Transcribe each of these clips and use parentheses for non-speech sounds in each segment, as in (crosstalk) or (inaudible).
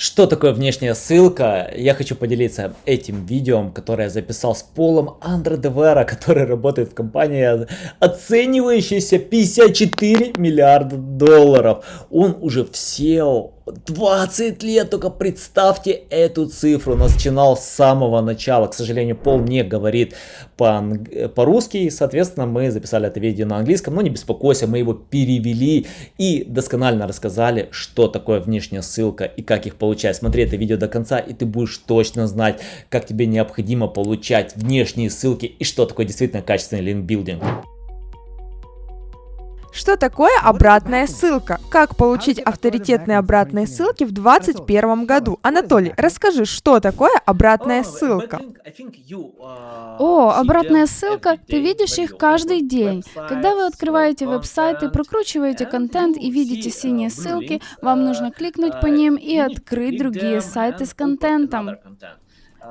Что такое внешняя ссылка? Я хочу поделиться этим видео, которое я записал с Полом Андре Девера, который работает в компании, оценивающейся 54 миллиарда долларов. Он уже в SEO 20 лет, только представьте эту цифру, начинал с самого начала. К сожалению, Пол не говорит по-русски, по соответственно, мы записали это видео на английском, но не беспокойся, мы его перевели и досконально рассказали, что такое внешняя ссылка и как их получать. Смотри это видео до конца, и ты будешь точно знать, как тебе необходимо получать внешние ссылки и что такое действительно качественный линкбилдинг. Что такое обратная ссылка? Как получить авторитетные обратные ссылки в 2021 году? Анатолий, расскажи, что такое обратная ссылка? О, обратная ссылка, ты видишь их каждый день. Когда вы открываете веб-сайты, прокручиваете контент и видите синие ссылки, вам нужно кликнуть по ним и открыть другие сайты с контентом.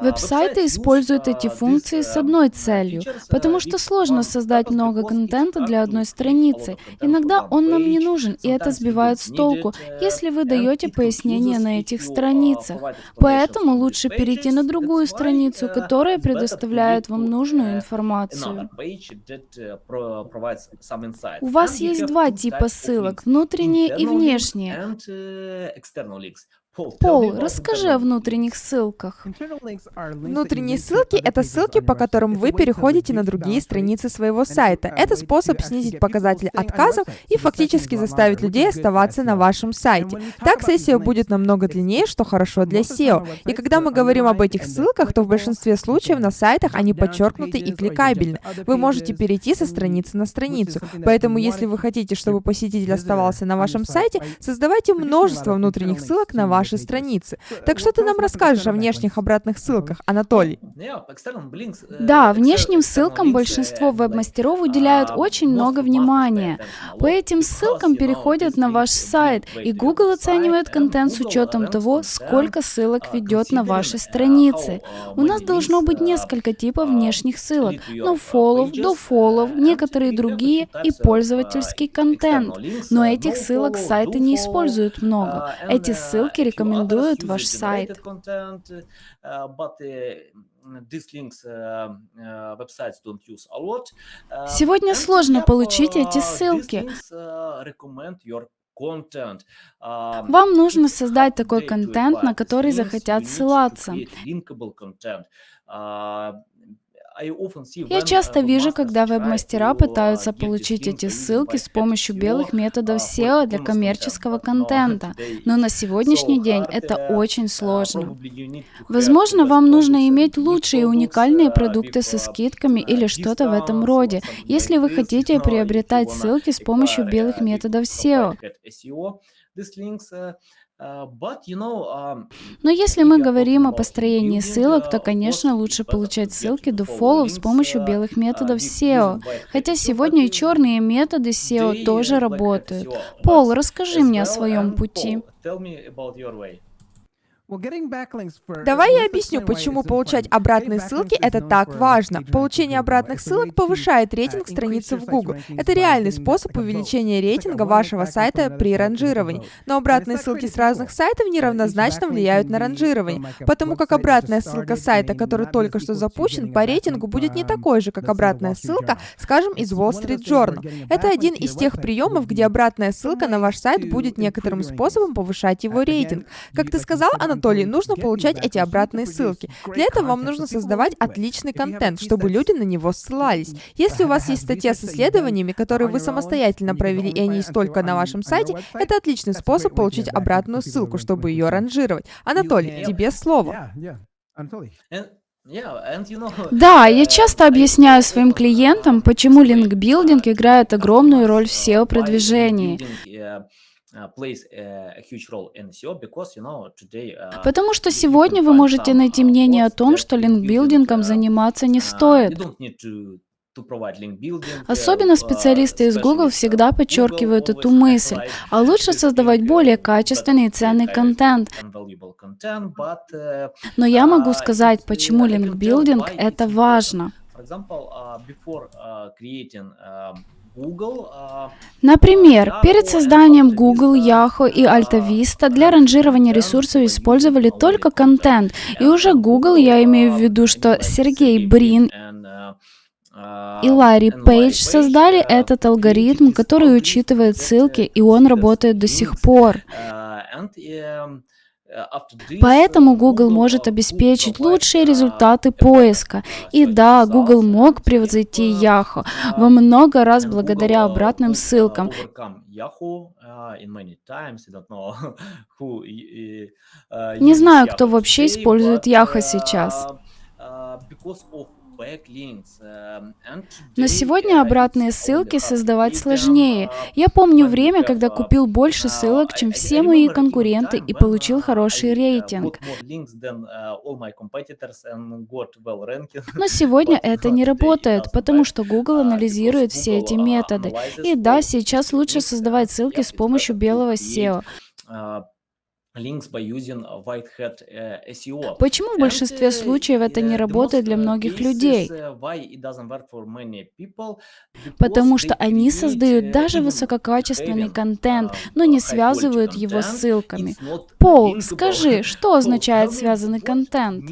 Веб-сайты используют эти функции с одной целью, потому что сложно создать много контента для одной страницы. Иногда он нам не нужен, и это сбивает с толку, если вы даете пояснения на этих страницах. Поэтому лучше перейти на другую страницу, которая предоставляет вам нужную информацию. У вас есть два типа ссылок, внутренние и внешние. Пол, расскажи о внутренних ссылках. Внутренние ссылки — это ссылки, по которым вы переходите на другие страницы своего сайта. Это способ снизить показатель отказов и фактически заставить людей оставаться на вашем сайте. Так сессия будет намного длиннее, что хорошо для SEO. И когда мы говорим об этих ссылках, то в большинстве случаев на сайтах они подчеркнуты и кликабельны. Вы можете перейти со страницы на страницу. Поэтому, если вы хотите, чтобы посетитель оставался на вашем сайте, создавайте множество внутренних ссылок на ваш вашей страницы. Так что ты нам расскажешь о внешних обратных ссылках, Анатолий? Да, внешним ссылкам большинство веб-мастеров уделяют очень много внимания. По этим ссылкам переходят на ваш сайт, и Google оценивает контент с учетом того, сколько ссылок ведет на вашей странице. У нас должно быть несколько типов внешних ссылок, но follow, до follow, некоторые другие и пользовательский контент. Но этих ссылок сайты не используют много. Эти ссылки рекомендуют ваш сайт. Сегодня сложно получить эти ссылки. Вам нужно создать такой контент, на который захотят ссылаться. Я часто вижу, когда веб-мастера пытаются получить эти ссылки с помощью белых методов SEO для коммерческого контента, но на сегодняшний день это очень сложно. Возможно, вам нужно иметь лучшие и уникальные продукты со скидками или что-то в этом роде, если вы хотите приобретать ссылки с помощью белых методов SEO. Um, Но если мы говорим о построении ссылок, то, конечно, лучше получать ссылки до follow с помощью uh, белых методов SEO. Хотя сегодня и черные методы SEO тоже работают. Пол, расскажи мне о своем пути. Давай я объясню, почему получать обратные ссылки — это так важно. Получение обратных ссылок повышает рейтинг страницы в Google. Это реальный способ увеличения рейтинга вашего сайта при ранжировании. Но обратные ссылки с разных сайтов неравнозначно влияют на ранжирование, потому как обратная ссылка сайта, который только что запущен, по рейтингу будет не такой же, как обратная ссылка, скажем, из Wall Street Journal. Это один из тех приемов, где обратная ссылка на ваш сайт будет некоторым способом повышать его рейтинг. Как ты сказал, она Анатолий, нужно получать эти обратные ссылки. Для этого вам нужно создавать отличный контент, чтобы люди на него ссылались. Если у вас есть статья с исследованиями, которые вы самостоятельно провели, и они есть только на вашем сайте, это отличный способ получить обратную ссылку, чтобы ее ранжировать. Анатолий, тебе слово. (laughs) Да, я часто объясняю своим клиентам, почему линкбилдинг играет огромную роль в SEO-продвижении. Uh, uh, Потому что сегодня вы можете найти uh, мнение о том, что линкбилдингом заниматься не стоит. Особенно специалисты из Google всегда подчеркивают эту мысль, а лучше создавать более качественный и ценный контент. Но я могу сказать, почему линкбилдинг — это важно. Например, перед созданием Google, Yahoo и AltaVista для ранжирования ресурсов использовали только контент. И уже Google, я имею в виду, что Сергей Брин и Ларри Пейдж создали этот алгоритм, который учитывает ссылки, и он работает до сих пор. Поэтому Google может обеспечить лучшие результаты поиска. И да, Google мог превзойти Yahoo во много раз благодаря обратным ссылкам. Не знаю, кто вообще использует Yahoo сейчас. Эм, Но сегодня обратные ссылки создавать сложнее. Я помню время, когда купил больше ссылок, чем все мои конкуренты и получил хороший рейтинг. Но сегодня (laughs) это не работает, потому что Google анализирует все эти методы. И да, сейчас лучше создавать ссылки с помощью белого SEO Почему в большинстве случаев это не работает для многих людей? Потому что они создают даже высококачественный контент, но не связывают его с ссылками. Пол, скажи, что (laughs) означает связанный контент?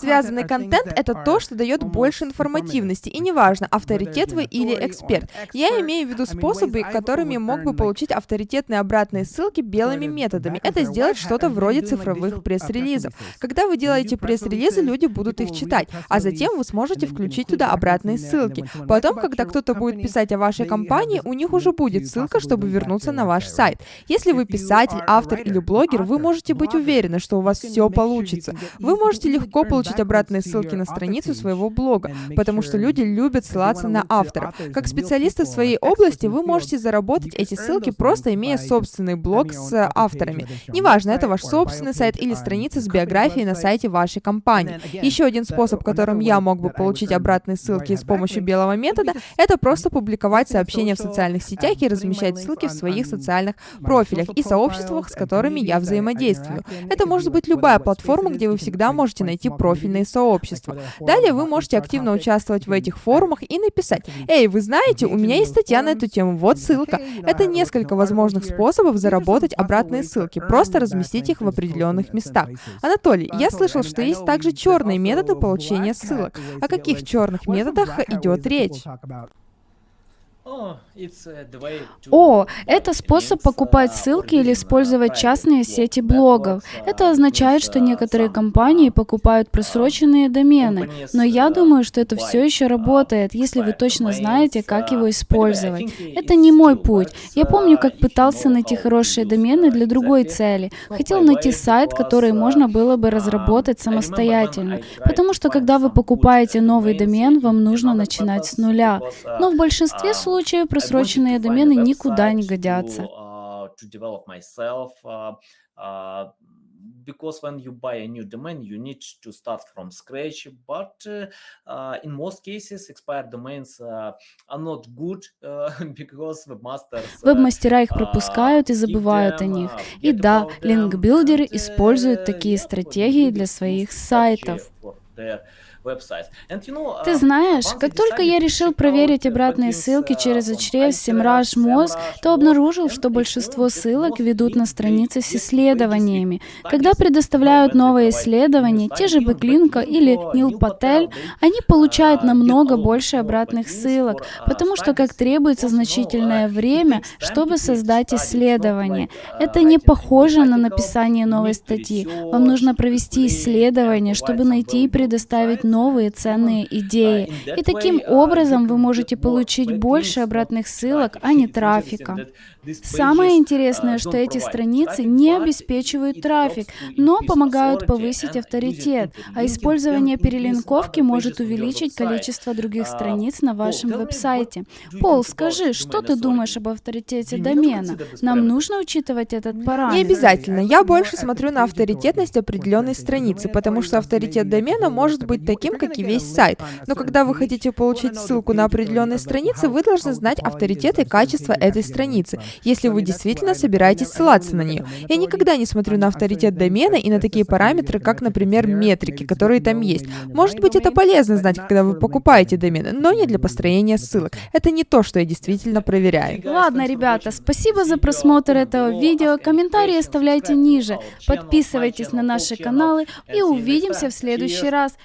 Связанный контент — это то, что дает больше информативности, и неважно, авторитет вы или эксперт. Я имею в виду способы, которыми мог бы получить авторитетные обратные ссылки белыми методами. Это сделать что-то вроде цифровых пресс-релизов. Когда вы делаете пресс-релизы, люди будут их читать, а затем вы сможете включить туда обратные ссылки. Потом, когда кто-то будет писать о вашей компании, у них уже будет ссылка, чтобы вернуться на ваш сайт. Если вы писатель, автор или блогер, вы можете быть уверены, что у вас все получится. Вы можете легко легко получить обратные ссылки на страницу своего блога, потому что люди любят ссылаться на авторов. Как специалисты в своей области вы можете заработать эти ссылки, просто имея собственный блог с авторами. Неважно, это ваш собственный сайт или страница с биографией на сайте вашей компании. Еще один способ, которым я мог бы получить обратные ссылки с помощью белого метода, это просто публиковать сообщения в социальных сетях и размещать ссылки в своих социальных профилях и сообществах, с которыми я взаимодействую. Это может быть любая платформа, где вы всегда можете найти найти профильные сообщества. Далее вы можете активно участвовать в этих форумах и написать, «Эй, вы знаете, у меня есть статья на эту тему, вот ссылка». Это несколько возможных способов заработать обратные ссылки, просто разместить их в определенных местах. Анатолий, я слышал, что есть также черные методы получения ссылок. О каких черных методах идет речь? О, это способ покупать ссылки или использовать частные сети блогов. Это означает, что некоторые компании покупают просроченные домены, но я думаю, что это все еще работает, если вы точно знаете, как его использовать. Это не мой путь. Я помню, как пытался найти хорошие домены для другой цели. Хотел найти сайт, который можно было бы разработать самостоятельно, потому что когда вы покупаете новый домен, вам нужно начинать с нуля. Но в большинстве случаев случае просроченные домены никуда не годятся. because when you buy a new domain, you need to start from scratch. But uh, in most cases, expired domains uh, are not good (laughs) uh, because webmasters... Веб-мастера их пропускают и забывают о них. И да, линкбилдеры используют такие стратегии для своих сайтов. Ты uh, знаешь, как только я решил проверить обратные ссылки через HREF SEMrush Moz, то обнаружил, что большинство ссылок ведут на страницы с исследованиями. Когда предоставляют новые исследования, те же Бэклинка или Нил Патель, они получают намного больше обратных ссылок, потому что как требуется значительное время, чтобы создать исследование. Это не похоже на написание новой статьи. Вам нужно провести исследование, чтобы найти и предоставить новые ценные идеи. И таким образом вы можете получить больше обратных ссылок, а не трафика. Самое интересное, что эти страницы не обеспечивают трафик, но помогают повысить авторитет, а использование перелинковки может увеличить количество других страниц на вашем веб-сайте. Пол, скажи, что ты думаешь об авторитете домена? Нам нужно учитывать этот параметр? Не обязательно. Я больше смотрю на авторитетность определенной страницы, потому что авторитет домена может быть таким, таким, как и весь сайт. Но когда вы хотите получить ссылку на определенные страницы, вы должны знать авторитет и качество этой страницы, если вы действительно собираетесь ссылаться на нее. Я никогда не смотрю на авторитет домена и на такие параметры, как, например, метрики, которые там есть. Может быть, это полезно знать, когда вы покупаете домены, но не для построения ссылок. Это не то, что я действительно проверяю. Ладно, ребята, спасибо за просмотр этого видео. Комментарии оставляйте ниже. Подписывайтесь на наши каналы и увидимся в следующий раз.